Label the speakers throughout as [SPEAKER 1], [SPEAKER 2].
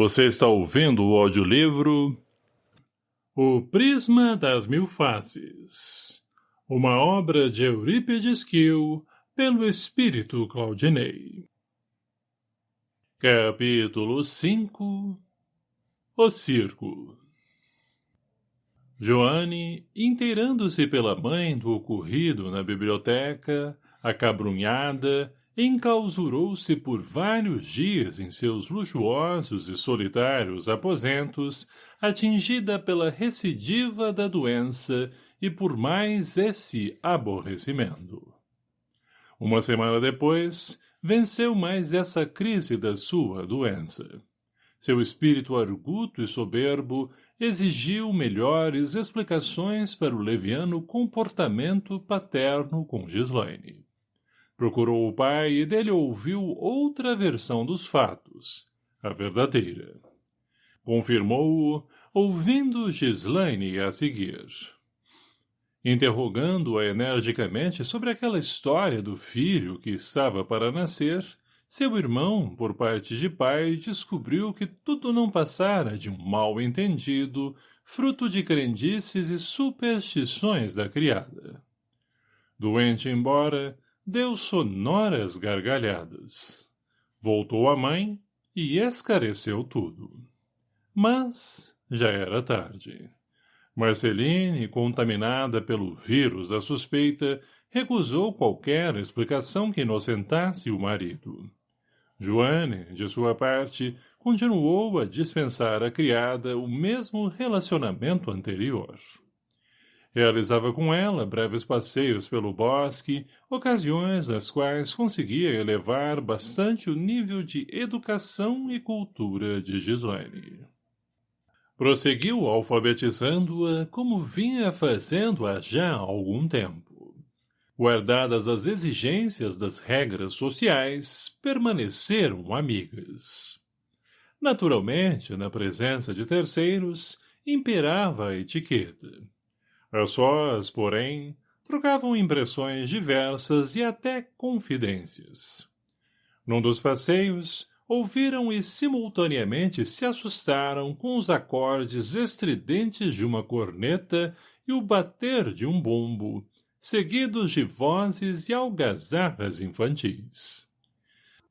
[SPEAKER 1] Você está ouvindo o audiolivro O Prisma das Mil Faces, uma obra de Eurípides Kiel, pelo Espírito Claudinei. Capítulo 5 O Circo Joane, inteirando-se pela mãe do ocorrido na biblioteca, acabrunhada, enclausurou-se por vários dias em seus luxuosos e solitários aposentos, atingida pela recidiva da doença e por mais esse aborrecimento. Uma semana depois, venceu mais essa crise da sua doença. Seu espírito arguto e soberbo exigiu melhores explicações para o leviano comportamento paterno com Gislaine. Procurou o pai e dele ouviu outra versão dos fatos, a verdadeira. Confirmou-o, ouvindo Gislaine a seguir. Interrogando-a energicamente sobre aquela história do filho que estava para nascer, seu irmão, por parte de pai, descobriu que tudo não passara de um mal-entendido, fruto de crendices e superstições da criada. Doente embora, deu sonoras gargalhadas. Voltou a mãe e escareceu tudo. Mas já era tarde. Marceline, contaminada pelo vírus da suspeita, recusou qualquer explicação que inocentasse o marido. Joane, de sua parte, continuou a dispensar à criada o mesmo relacionamento anterior. Realizava com ela breves passeios pelo bosque, ocasiões nas quais conseguia elevar bastante o nível de educação e cultura de Gislaine. Prosseguiu alfabetizando-a como vinha fazendo há já algum tempo. Guardadas as exigências das regras sociais, permaneceram amigas. Naturalmente, na presença de terceiros, imperava a etiqueta a sós, porém, trocavam impressões diversas e até confidências. Num dos passeios, ouviram e simultaneamente se assustaram com os acordes estridentes de uma corneta e o bater de um bombo, seguidos de vozes e algazarras infantis.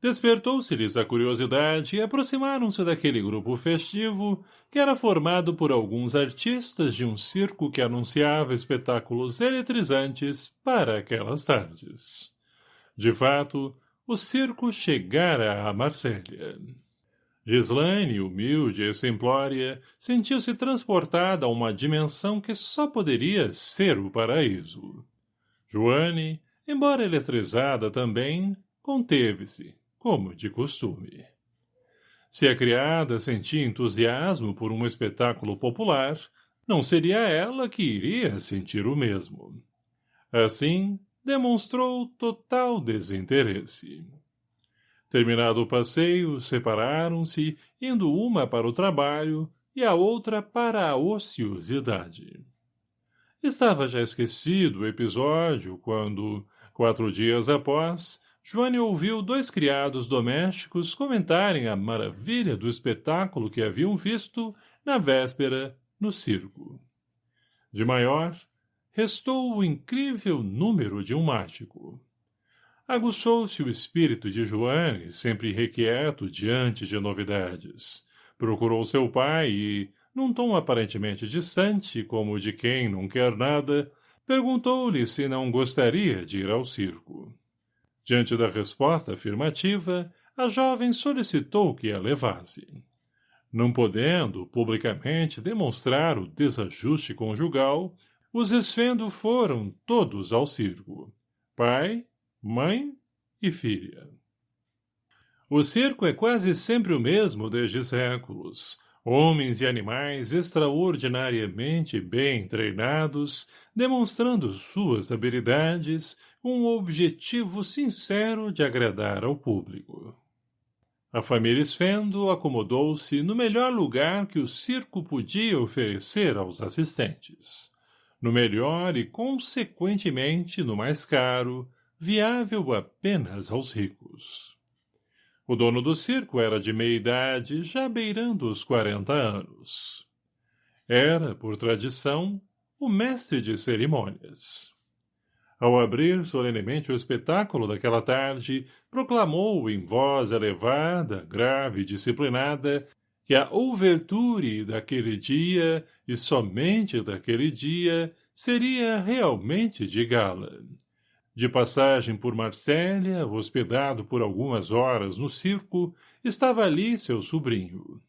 [SPEAKER 1] Despertou-se-lhes a curiosidade e aproximaram-se daquele grupo festivo que era formado por alguns artistas de um circo que anunciava espetáculos eletrizantes para aquelas tardes. De fato, o circo chegara a Marsella. Gislaine, humilde e simplória, sentiu-se transportada a uma dimensão que só poderia ser o paraíso. Joane, embora eletrizada também, conteve-se, como de costume. Se a criada sentia entusiasmo por um espetáculo popular, não seria ela que iria sentir o mesmo. Assim, demonstrou total desinteresse. Terminado o passeio, separaram-se, indo uma para o trabalho e a outra para a ociosidade. Estava já esquecido o episódio quando, quatro dias após, Joane ouviu dois criados domésticos comentarem a maravilha do espetáculo que haviam visto, na véspera, no circo. De maior, restou o incrível número de um mágico. Aguçou-se o espírito de Joane, sempre requieto diante de novidades. Procurou seu pai e, num tom aparentemente distante, como de quem não quer nada, perguntou-lhe se não gostaria de ir ao circo. Diante da resposta afirmativa, a jovem solicitou que a levasse. Não podendo, publicamente, demonstrar o desajuste conjugal, os esfendo foram todos ao circo. Pai, mãe e filha. O circo é quase sempre o mesmo desde séculos. Homens e animais extraordinariamente bem treinados, demonstrando suas habilidades, um objetivo sincero de agradar ao público. A família Sfendo acomodou-se no melhor lugar que o circo podia oferecer aos assistentes. No melhor e, consequentemente, no mais caro, viável apenas aos ricos. O dono do circo era de meia-idade, já beirando os quarenta anos. Era, por tradição, o mestre de cerimônias. Ao abrir solenemente o espetáculo daquela tarde, proclamou em voz elevada, grave e disciplinada que a ouverture daquele dia, e somente daquele dia, seria realmente de gala. De passagem por Marsella, hospedado por algumas horas no circo, estava ali seu sobrinho.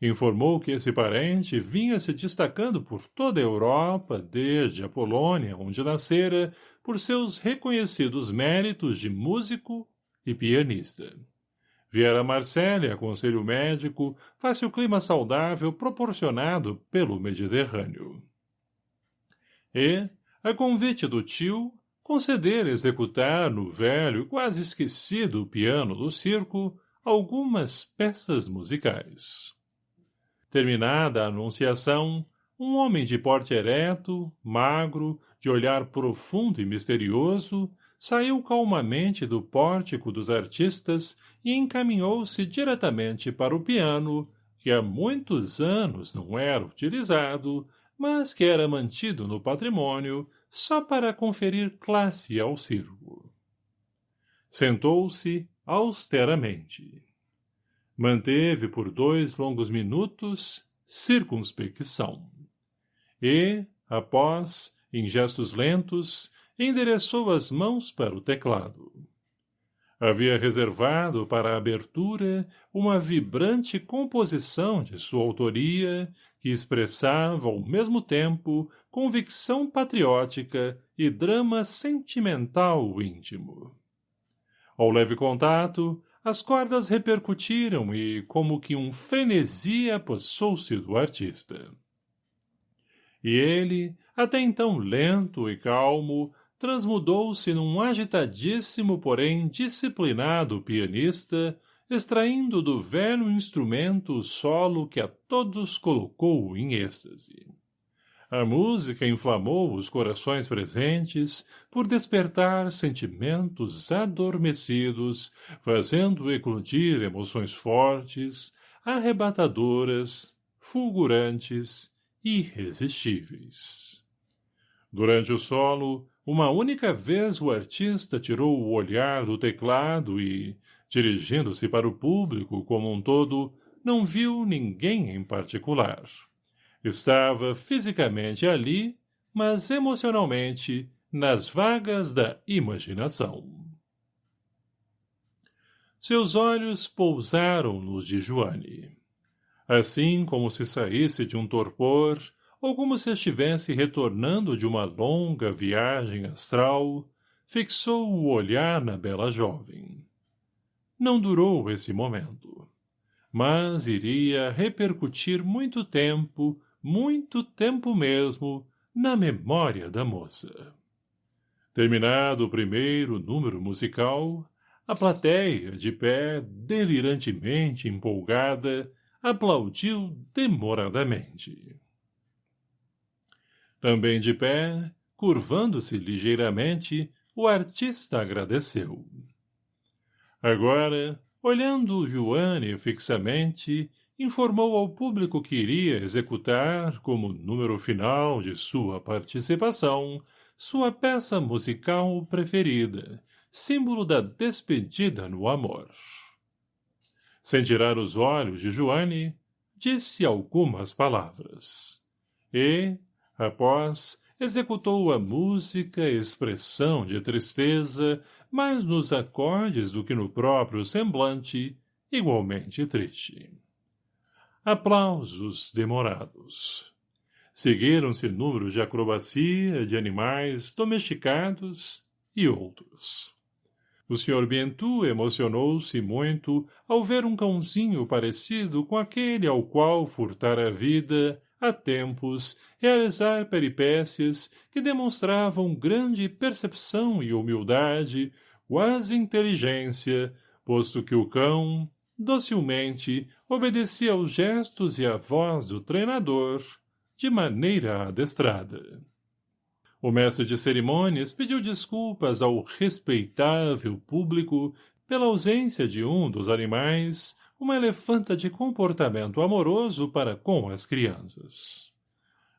[SPEAKER 1] Informou que esse parente vinha se destacando por toda a Europa, desde a Polônia, onde nascera, por seus reconhecidos méritos de músico e pianista. Viera a Marsella, conselho médico, face o clima saudável proporcionado pelo Mediterrâneo. E, a convite do tio, conceder executar no velho, quase esquecido piano do circo algumas peças musicais. Terminada a anunciação, um homem de porte ereto, magro, de olhar profundo e misterioso, saiu calmamente do pórtico dos artistas e encaminhou-se diretamente para o piano, que há muitos anos não era utilizado, mas que era mantido no patrimônio só para conferir classe ao circo. Sentou-se austeramente. Manteve por dois longos minutos circunspecção. E, após, em gestos lentos, endereçou as mãos para o teclado. Havia reservado para a abertura uma vibrante composição de sua autoria que expressava ao mesmo tempo convicção patriótica e drama sentimental íntimo. Ao leve contato, as cordas repercutiram e, como que um frenesi apossou-se do artista. E ele, até então lento e calmo, transmudou-se num agitadíssimo, porém disciplinado pianista, extraindo do velho instrumento o solo que a todos colocou em êxtase. A música inflamou os corações presentes por despertar sentimentos adormecidos, fazendo eclodir emoções fortes, arrebatadoras, fulgurantes, irresistíveis. Durante o solo, uma única vez o artista tirou o olhar do teclado e, dirigindo-se para o público como um todo, não viu ninguém em particular. Estava fisicamente ali, mas emocionalmente nas vagas da imaginação. Seus olhos pousaram nos de Joane. Assim como se saísse de um torpor, ou como se estivesse retornando de uma longa viagem astral, fixou o olhar na bela jovem. Não durou esse momento, mas iria repercutir muito tempo muito tempo mesmo, na memória da moça. Terminado o primeiro número musical, a plateia, de pé, delirantemente empolgada, aplaudiu demoradamente. Também de pé, curvando-se ligeiramente, o artista agradeceu. Agora, olhando Joane fixamente, informou ao público que iria executar, como número final de sua participação, sua peça musical preferida, símbolo da despedida no amor. Sem tirar os olhos de Joane, disse algumas palavras. E, após, executou a música expressão de tristeza, mais nos acordes do que no próprio semblante, igualmente triste. Aplausos demorados. Seguiram-se números de acrobacia, de animais domesticados e outros. O Sr. Bentu emocionou-se muito ao ver um cãozinho parecido com aquele ao qual furtara a vida, há tempos, realizar peripécias que demonstravam grande percepção e humildade, quase inteligência, posto que o cão, docilmente, obedecia aos gestos e à voz do treinador, de maneira adestrada. O mestre de cerimônias pediu desculpas ao respeitável público pela ausência de um dos animais, uma elefanta de comportamento amoroso para com as crianças.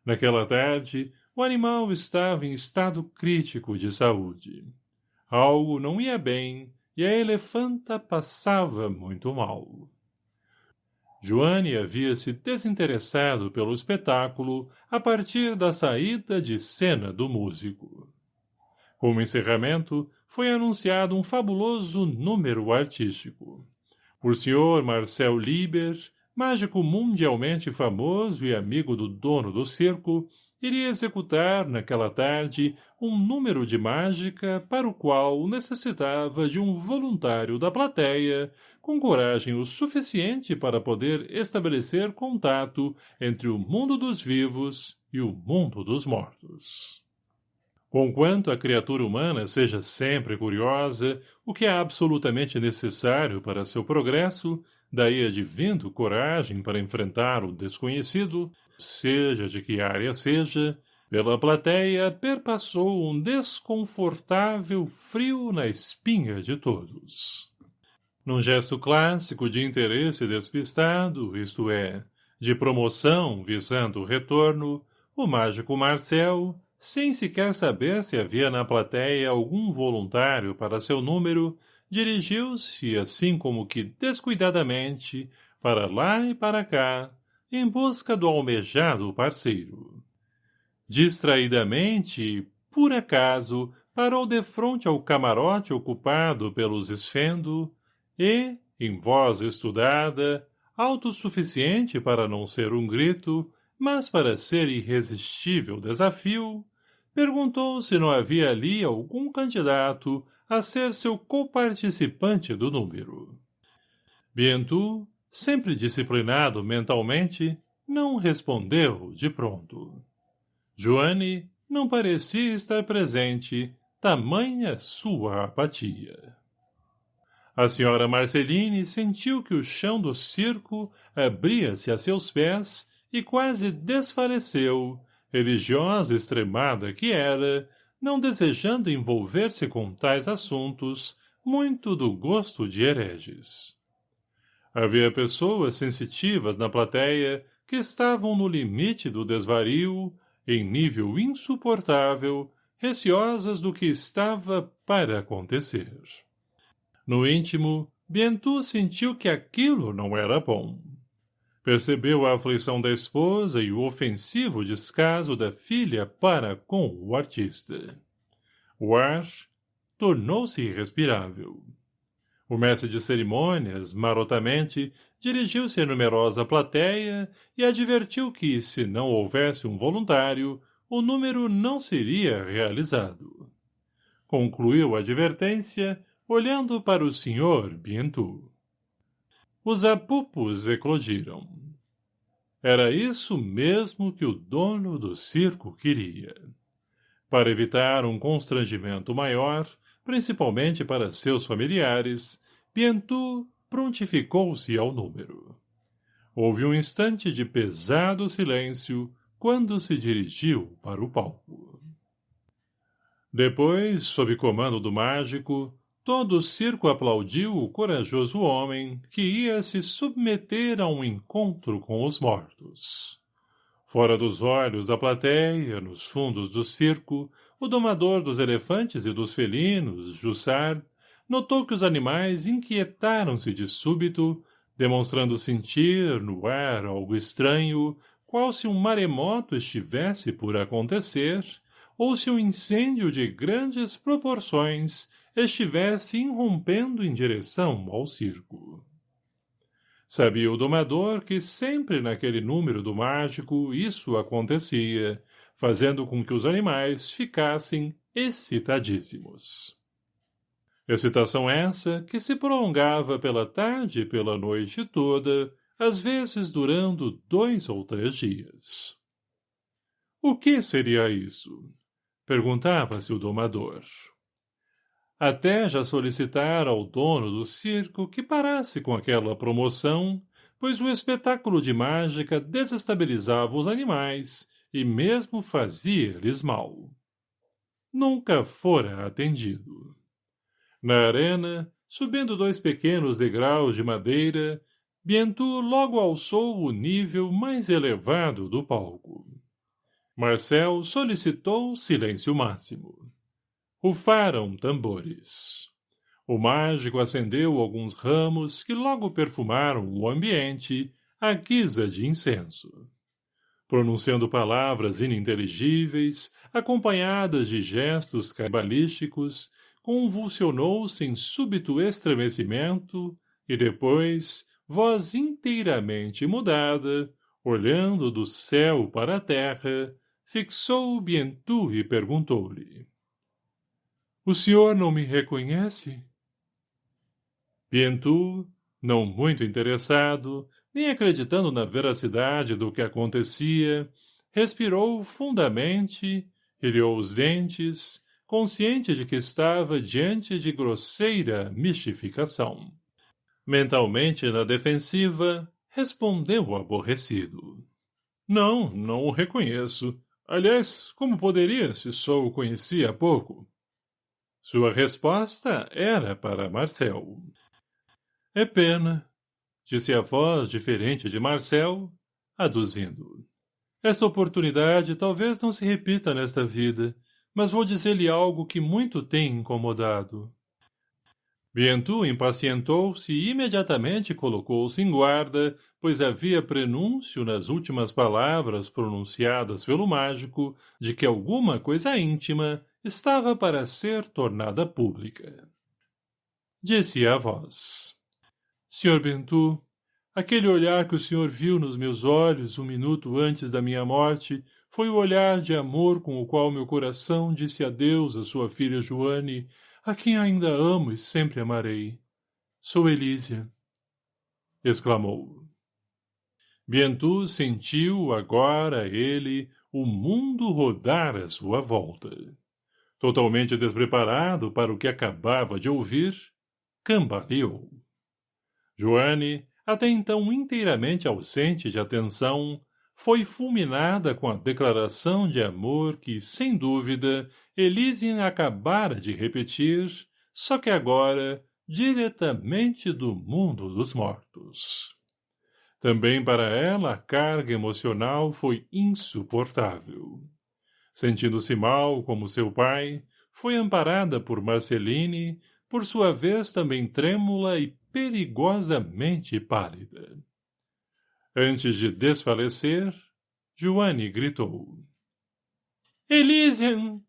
[SPEAKER 1] Naquela tarde, o animal estava em estado crítico de saúde. Algo não ia bem e a elefanta passava muito mal. Joane havia se desinteressado pelo espetáculo a partir da saída de cena do músico. Como encerramento, foi anunciado um fabuloso número artístico. Por Sr. Marcel Lieber, mágico mundialmente famoso e amigo do dono do circo, iria executar, naquela tarde, um número de mágica para o qual necessitava de um voluntário da plateia, com coragem o suficiente para poder estabelecer contato entre o mundo dos vivos e o mundo dos mortos. Conquanto a criatura humana seja sempre curiosa, o que é absolutamente necessário para seu progresso, daí advindo coragem para enfrentar o desconhecido, seja de que área seja, pela plateia perpassou um desconfortável frio na espinha de todos. Num gesto clássico de interesse despistado, isto é, de promoção visando o retorno, o mágico Marcel, sem sequer saber se havia na plateia algum voluntário para seu número, dirigiu-se, assim como que descuidadamente, para lá e para cá, em busca do almejado parceiro. Distraidamente, por acaso, parou defronte ao camarote ocupado pelos esfendo e, em voz estudada, autossuficiente para não ser um grito, mas para ser irresistível desafio, perguntou se não havia ali algum candidato a ser seu coparticipante do número. Bientu, sempre disciplinado mentalmente, não respondeu de pronto. Joane não parecia estar presente, tamanha sua apatia. A senhora Marceline sentiu que o chão do circo abria-se a seus pés e quase desfaleceu, religiosa extremada que era, não desejando envolver-se com tais assuntos, muito do gosto de hereges. Havia pessoas sensitivas na plateia que estavam no limite do desvario, em nível insuportável, receosas do que estava para acontecer. No íntimo, Bientu sentiu que aquilo não era bom. Percebeu a aflição da esposa e o ofensivo descaso da filha para com o artista. O ar tornou-se irrespirável. O mestre de cerimônias, marotamente, dirigiu-se à numerosa plateia e advertiu que, se não houvesse um voluntário, o número não seria realizado. Concluiu a advertência, olhando para o senhor Bientu. Os apupos eclodiram. Era isso mesmo que o dono do circo queria. Para evitar um constrangimento maior, principalmente para seus familiares, Bientu prontificou-se ao número. Houve um instante de pesado silêncio quando se dirigiu para o palco. Depois, sob comando do mágico, Todo o circo aplaudiu o corajoso homem que ia se submeter a um encontro com os mortos. Fora dos olhos da plateia, nos fundos do circo, o domador dos elefantes e dos felinos, Jussar, notou que os animais inquietaram-se de súbito, demonstrando sentir no ar algo estranho, qual se um maremoto estivesse por acontecer, ou se um incêndio de grandes proporções estivesse irrompendo em direção ao circo. Sabia o domador que sempre naquele número do mágico isso acontecia, fazendo com que os animais ficassem excitadíssimos. Excitação essa que se prolongava pela tarde e pela noite toda, às vezes durando dois ou três dias. O que seria isso? Perguntava-se o domador. Até já solicitara ao dono do circo que parasse com aquela promoção, pois o espetáculo de mágica desestabilizava os animais e mesmo fazia-lhes mal. Nunca fora atendido. Na arena, subindo dois pequenos degraus de madeira, Bientu logo alçou o nível mais elevado do palco. Marcel solicitou silêncio máximo. Rufaram tambores. O mágico acendeu alguns ramos que logo perfumaram o ambiente à guisa de incenso. Pronunciando palavras ininteligíveis, acompanhadas de gestos cabalísticos, convulsionou-se em súbito estremecimento e depois, voz inteiramente mudada, olhando do céu para a terra, fixou Bientu e perguntou-lhe. — O senhor não me reconhece? Bientu, não muito interessado, nem acreditando na veracidade do que acontecia, respirou fundamente, ilhou os dentes, consciente de que estava diante de grosseira mistificação. Mentalmente na defensiva, respondeu aborrecido. Não, não o reconheço. Aliás, como poderia, se só o conhecia há pouco? Sua resposta era para Marcel. É pena, disse a voz diferente de Marcel, aduzindo. Esta oportunidade talvez não se repita nesta vida, mas vou dizer-lhe algo que muito tem incomodado. Bientu impacientou-se e imediatamente colocou-se em guarda, pois havia prenúncio nas últimas palavras pronunciadas pelo mágico de que alguma coisa íntima estava para ser tornada pública. Disse a voz. Sr. Bentu, aquele olhar que o senhor viu nos meus olhos um minuto antes da minha morte foi o olhar de amor com o qual meu coração disse adeus à sua filha Joane a quem ainda amo e sempre amarei. Sou Elísia. Exclamou. Bientu sentiu agora ele o mundo rodar à sua volta. Totalmente despreparado para o que acabava de ouvir, cambaleou. Joane, até então inteiramente ausente de atenção, foi fulminada com a declaração de amor que, sem dúvida, Elysian acabara de repetir, só que agora diretamente do mundo dos mortos. Também para ela a carga emocional foi insuportável. Sentindo-se mal como seu pai, foi amparada por Marceline, por sua vez também trêmula e perigosamente pálida. Antes de desfalecer, Joane gritou. — Elysian!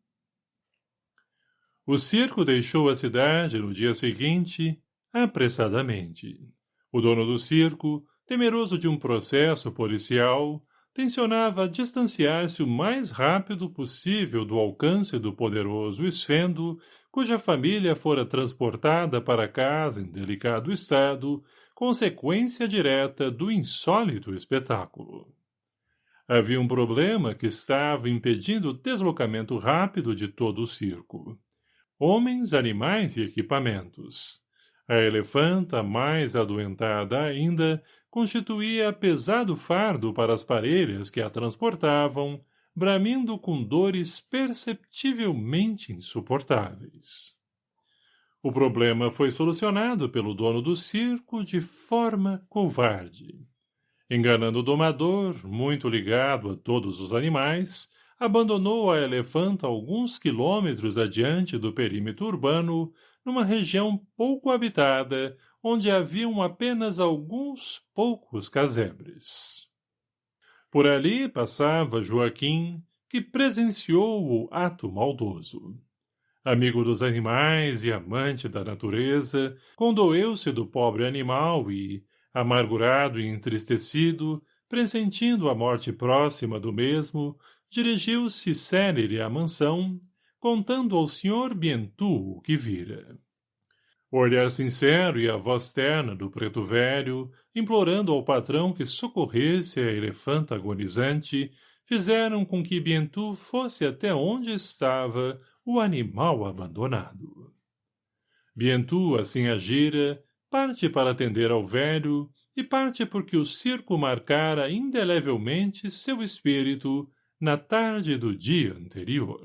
[SPEAKER 1] O circo deixou a cidade no dia seguinte, apressadamente. O dono do circo, temeroso de um processo policial, tensionava distanciar-se o mais rápido possível do alcance do poderoso esfendo, cuja família fora transportada para casa em delicado estado, consequência direta do insólito espetáculo. Havia um problema que estava impedindo o deslocamento rápido de todo o circo homens, animais e equipamentos. A elefanta, mais adoentada ainda, constituía pesado fardo para as parelhas que a transportavam, bramindo com dores perceptivelmente insuportáveis. O problema foi solucionado pelo dono do circo de forma covarde. Enganando o domador, muito ligado a todos os animais, abandonou a elefanta alguns quilômetros adiante do perímetro urbano, numa região pouco habitada, onde haviam apenas alguns poucos casebres. Por ali passava Joaquim, que presenciou o ato maldoso. Amigo dos animais e amante da natureza, condoeu-se do pobre animal e, amargurado e entristecido, pressentindo a morte próxima do mesmo, dirigiu-se célere à mansão, contando ao Sr. Bientu o que vira. O olhar sincero e a voz terna do preto velho, implorando ao patrão que socorresse a elefanta agonizante, fizeram com que Bientu fosse até onde estava o animal abandonado. Bientu assim agira, parte para atender ao velho, e parte porque o circo marcara indelevelmente seu espírito na tarde do dia anterior.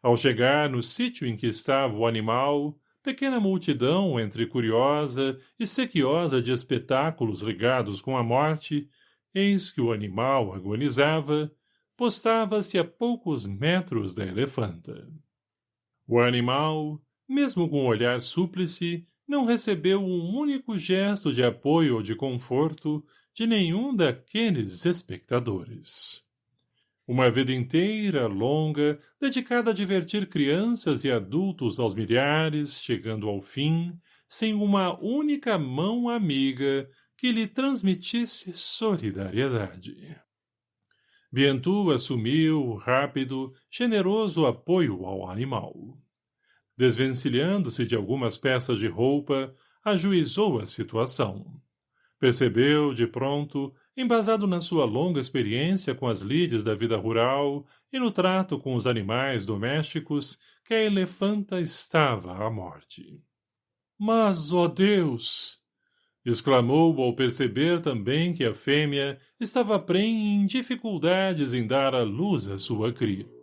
[SPEAKER 1] Ao chegar no sítio em que estava o animal, pequena multidão entre curiosa e sequiosa de espetáculos ligados com a morte, eis que o animal agonizava, postava-se a poucos metros da elefanta. O animal, mesmo com o olhar súplice, não recebeu um único gesto de apoio ou de conforto de nenhum daqueles espectadores. Uma vida inteira, longa, dedicada a divertir crianças e adultos aos milhares, chegando ao fim, sem uma única mão amiga que lhe transmitisse solidariedade. Bientu assumiu, rápido, generoso apoio ao animal. Desvencilhando-se de algumas peças de roupa, ajuizou a situação. Percebeu, de pronto, embasado na sua longa experiência com as lides da vida rural e no trato com os animais domésticos, que a elefanta estava à morte. Mas, ó Deus! exclamou ao perceber também que a fêmea estava prenhe em dificuldades em dar à luz a sua cria.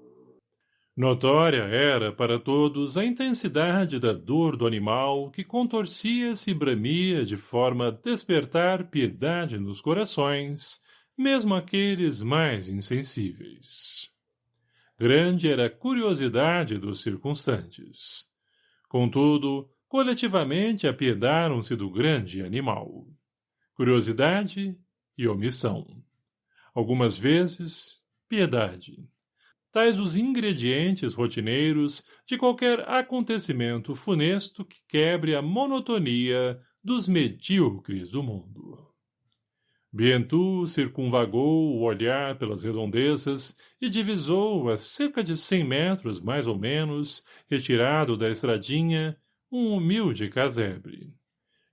[SPEAKER 1] Notória era para todos a intensidade da dor do animal que contorcia-se e bramia de forma a despertar piedade nos corações, mesmo aqueles mais insensíveis. Grande era a curiosidade dos circunstantes. Contudo, coletivamente apiedaram-se do grande animal. Curiosidade e omissão. Algumas vezes, piedade tais os ingredientes rotineiros de qualquer acontecimento funesto que quebre a monotonia dos medíocres do mundo. Bientu circunvagou o olhar pelas redondezas e divisou a cerca de cem metros, mais ou menos, retirado da estradinha, um humilde casebre.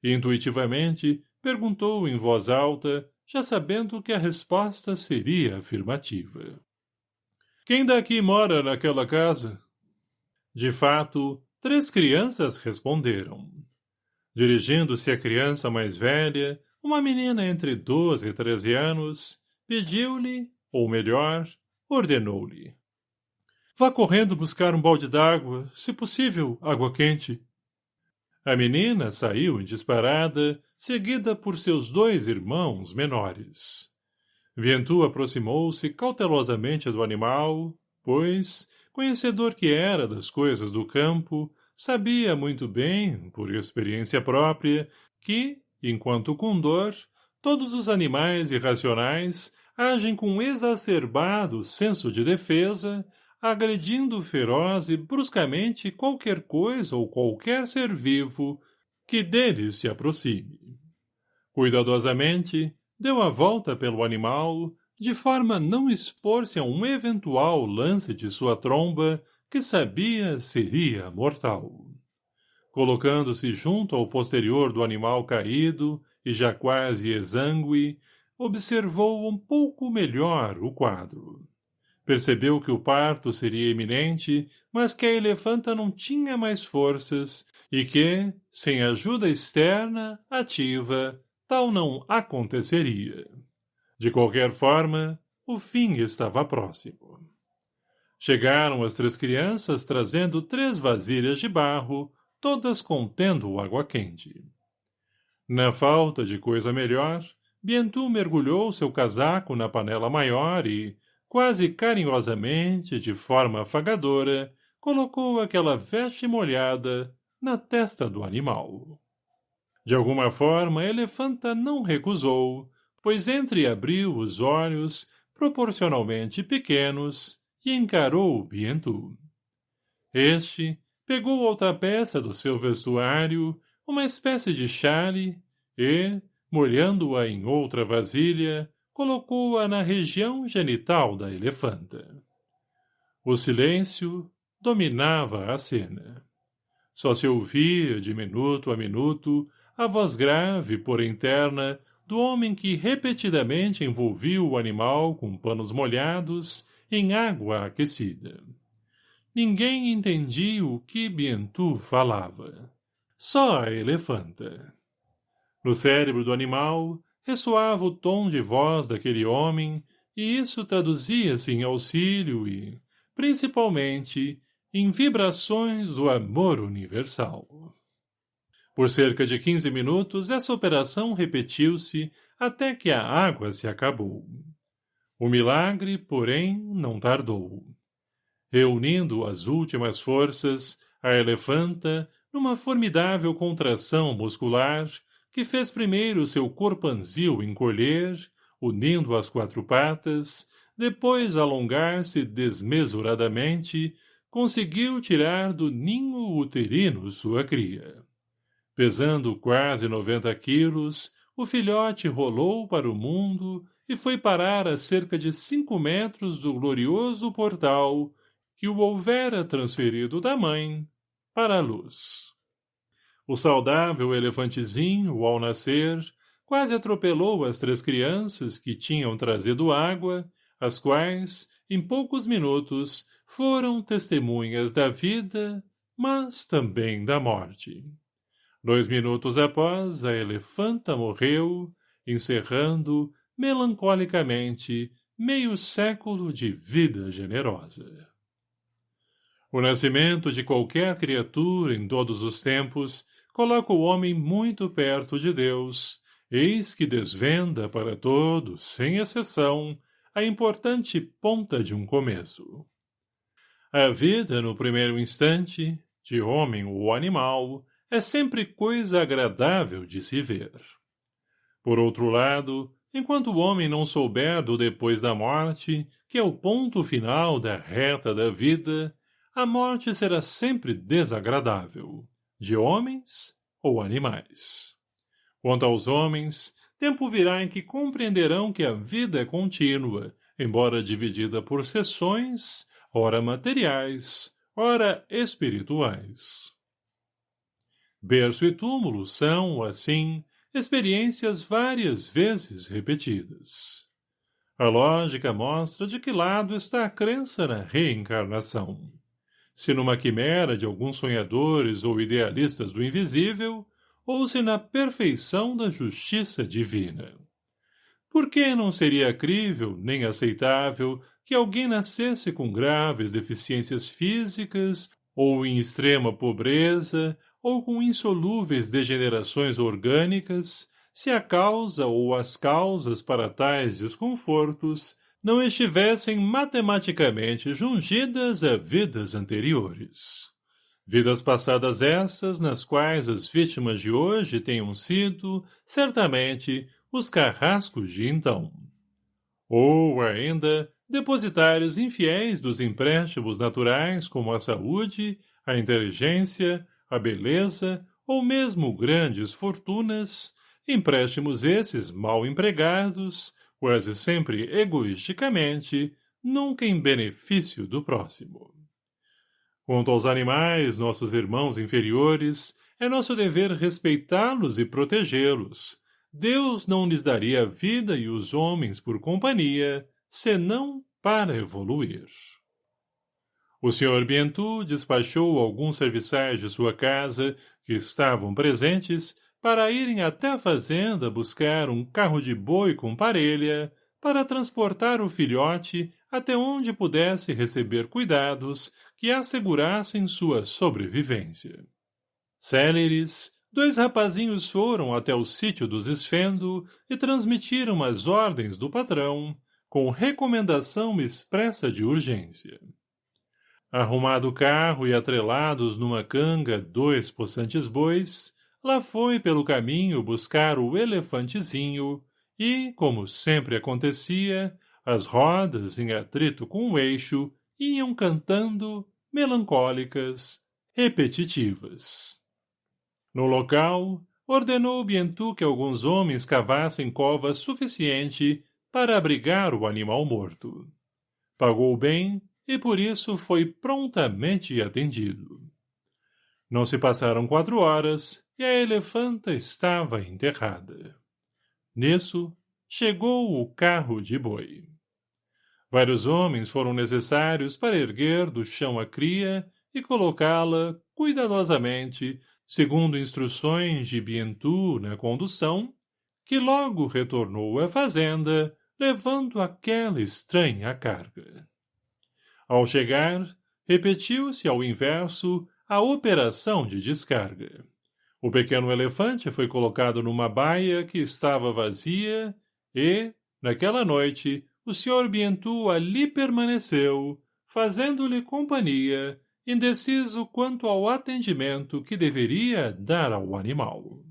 [SPEAKER 1] Intuitivamente, perguntou em voz alta, já sabendo que a resposta seria afirmativa. Quem daqui mora naquela casa? De fato, três crianças responderam. Dirigindo-se à criança mais velha, uma menina entre doze e treze anos, pediu-lhe, ou melhor, ordenou-lhe. Vá correndo buscar um balde d'água, se possível, água quente. A menina saiu em disparada, seguida por seus dois irmãos menores. Ventu aproximou-se cautelosamente do animal, pois, conhecedor que era das coisas do campo, sabia muito bem, por experiência própria, que, enquanto com dor, todos os animais irracionais agem com exacerbado senso de defesa, agredindo feroz e bruscamente qualquer coisa ou qualquer ser vivo que deles se aproxime. Cuidadosamente, deu a volta pelo animal, de forma a não expor-se a um eventual lance de sua tromba, que sabia seria mortal. Colocando-se junto ao posterior do animal caído, e já quase exangue, observou um pouco melhor o quadro. Percebeu que o parto seria iminente, mas que a elefanta não tinha mais forças e que, sem ajuda externa, ativa, tal não aconteceria. De qualquer forma, o fim estava próximo. Chegaram as três crianças trazendo três vasilhas de barro, todas contendo água quente. Na falta de coisa melhor, Bientu mergulhou seu casaco na panela maior e, quase carinhosamente, de forma afagadora, colocou aquela veste molhada na testa do animal. De alguma forma, a elefanta não recusou, pois entreabriu os olhos, proporcionalmente pequenos, e encarou Bientu. Este pegou outra peça do seu vestuário, uma espécie de chale, e, molhando-a em outra vasilha, colocou-a na região genital da elefanta. O silêncio dominava a cena. Só se ouvia, de minuto a minuto, a voz grave, porém terna, do homem que repetidamente envolvia o animal com panos molhados em água aquecida. Ninguém entendia o que Bientu falava. Só a elefanta. No cérebro do animal ressoava o tom de voz daquele homem e isso traduzia-se em auxílio e, principalmente, em vibrações do amor universal. Por cerca de quinze minutos, essa operação repetiu-se até que a água se acabou. O milagre, porém, não tardou. Reunindo as últimas forças, a elefanta, numa formidável contração muscular, que fez primeiro seu corpanzil encolher, unindo as quatro patas, depois alongar-se desmesuradamente, conseguiu tirar do ninho uterino sua cria. Pesando quase noventa quilos, o filhote rolou para o mundo e foi parar a cerca de cinco metros do glorioso portal que o houvera transferido da mãe para a luz. O saudável elefantezinho, ao nascer, quase atropelou as três crianças que tinham trazido água, as quais, em poucos minutos, foram testemunhas da vida, mas também da morte. Dois minutos após, a elefanta morreu, encerrando, melancolicamente, meio século de vida generosa. O nascimento de qualquer criatura em todos os tempos coloca o homem muito perto de Deus, eis que desvenda para todos, sem exceção, a importante ponta de um começo. A vida, no primeiro instante, de homem ou animal, é sempre coisa agradável de se ver. Por outro lado, enquanto o homem não souber do depois da morte, que é o ponto final da reta da vida, a morte será sempre desagradável, de homens ou animais. Quanto aos homens, tempo virá em que compreenderão que a vida é contínua, embora dividida por seções, ora materiais, ora espirituais. Berço e túmulo são, assim, experiências várias vezes repetidas. A lógica mostra de que lado está a crença na reencarnação. Se numa quimera de alguns sonhadores ou idealistas do invisível, ou se na perfeição da justiça divina. Por que não seria crível nem aceitável que alguém nascesse com graves deficiências físicas ou em extrema pobreza ou com insolúveis degenerações orgânicas, se a causa ou as causas para tais desconfortos não estivessem matematicamente jungidas a vidas anteriores. Vidas passadas essas, nas quais as vítimas de hoje tenham sido, certamente, os carrascos de então. Ou, ainda, depositários infiéis dos empréstimos naturais como a saúde, a inteligência, a beleza ou mesmo grandes fortunas, empréstimos esses mal empregados, quase sempre egoisticamente, nunca em benefício do próximo. Quanto aos animais, nossos irmãos inferiores, é nosso dever respeitá-los e protegê-los. Deus não lhes daria a vida e os homens por companhia, senão para evoluir. O Sr. Bientu despachou alguns serviçais de sua casa, que estavam presentes, para irem até a fazenda buscar um carro de boi com parelha, para transportar o filhote até onde pudesse receber cuidados que assegurassem sua sobrevivência. Céleres, dois rapazinhos foram até o sítio dos Esfendo e transmitiram as ordens do patrão, com recomendação expressa de urgência. Arrumado o carro e atrelados numa canga dois possantes bois, lá foi pelo caminho buscar o elefantezinho e, como sempre acontecia, as rodas, em atrito com o eixo, iam cantando, melancólicas, repetitivas. No local, ordenou Bientu que alguns homens cavassem cova suficiente para abrigar o animal morto. Pagou bem e por isso foi prontamente atendido. Não se passaram quatro horas e a elefanta estava enterrada. Nisso, chegou o carro de boi. Vários homens foram necessários para erguer do chão a cria e colocá-la, cuidadosamente, segundo instruções de Bientu na condução, que logo retornou à fazenda, levando aquela estranha carga. Ao chegar, repetiu-se ao inverso a operação de descarga. O pequeno elefante foi colocado numa baia que estava vazia e, naquela noite, o Sr. Bientu ali permaneceu, fazendo-lhe companhia, indeciso quanto ao atendimento que deveria dar ao animal.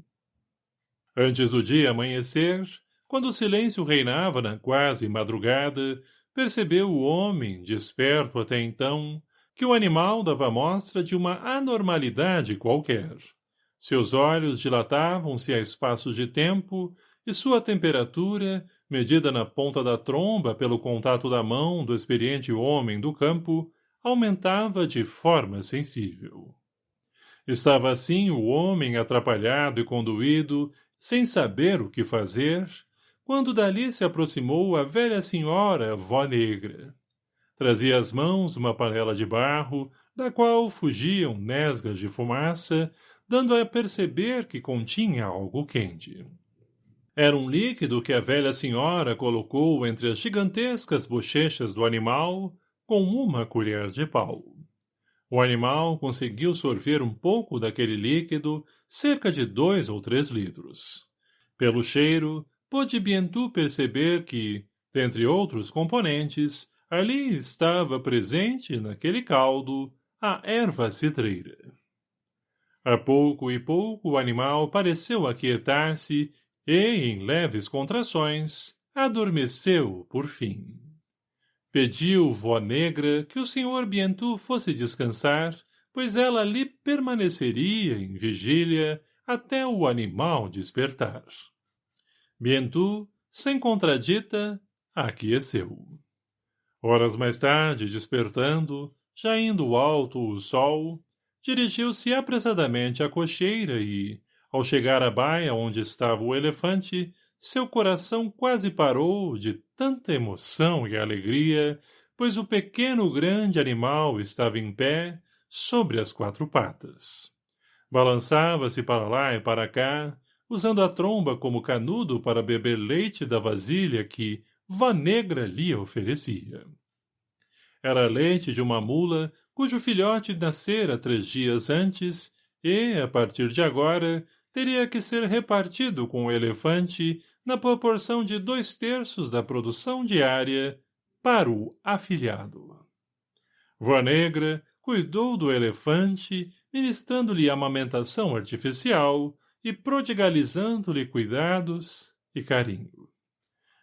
[SPEAKER 1] Antes do dia amanhecer, quando o silêncio reinava na quase madrugada, percebeu o homem, desperto até então, que o animal dava mostra de uma anormalidade qualquer. Seus olhos dilatavam-se a espaços de tempo e sua temperatura, medida na ponta da tromba pelo contato da mão do experiente homem do campo, aumentava de forma sensível. Estava assim o homem atrapalhado e conduído, sem saber o que fazer, quando dali se aproximou a velha senhora vó negra. Trazia às mãos uma panela de barro, da qual fugiam nesgas de fumaça, dando a perceber que continha algo quente. Era um líquido que a velha senhora colocou entre as gigantescas bochechas do animal com uma colher de pau. O animal conseguiu sorver um pouco daquele líquido, cerca de dois ou três litros. Pelo cheiro, pôde Bientu perceber que, dentre outros componentes, ali estava presente, naquele caldo, a erva citreira. A pouco e pouco o animal pareceu aquietar-se e, em leves contrações, adormeceu por fim. Pediu vó negra que o senhor Bientu fosse descansar, pois ela ali permaneceria em vigília até o animal despertar. Bientu, sem contradita, aqueceu. Horas mais tarde, despertando, já indo alto o sol, dirigiu-se apressadamente à cocheira e, ao chegar à baia onde estava o elefante, seu coração quase parou de tanta emoção e alegria, pois o pequeno grande animal estava em pé, sobre as quatro patas. Balançava-se para lá e para cá, usando a tromba como canudo para beber leite da vasilha que Vó Negra lhe oferecia. Era leite de uma mula cujo filhote nascera três dias antes e, a partir de agora, teria que ser repartido com o elefante na proporção de dois terços da produção diária para o afilhado. Vó Negra cuidou do elefante, ministrando-lhe amamentação artificial, e prodigalizando-lhe cuidados e carinho.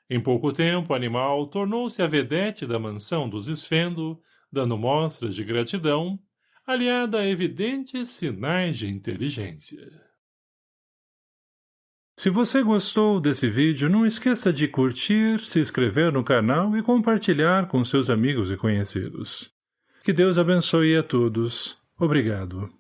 [SPEAKER 1] Em pouco tempo, o animal tornou-se a vedete da mansão dos Esfendo, dando mostras de gratidão, aliada a evidentes sinais de inteligência. Se você gostou desse vídeo, não esqueça de curtir, se inscrever no canal e compartilhar com seus amigos e conhecidos. Que Deus abençoe a todos. Obrigado.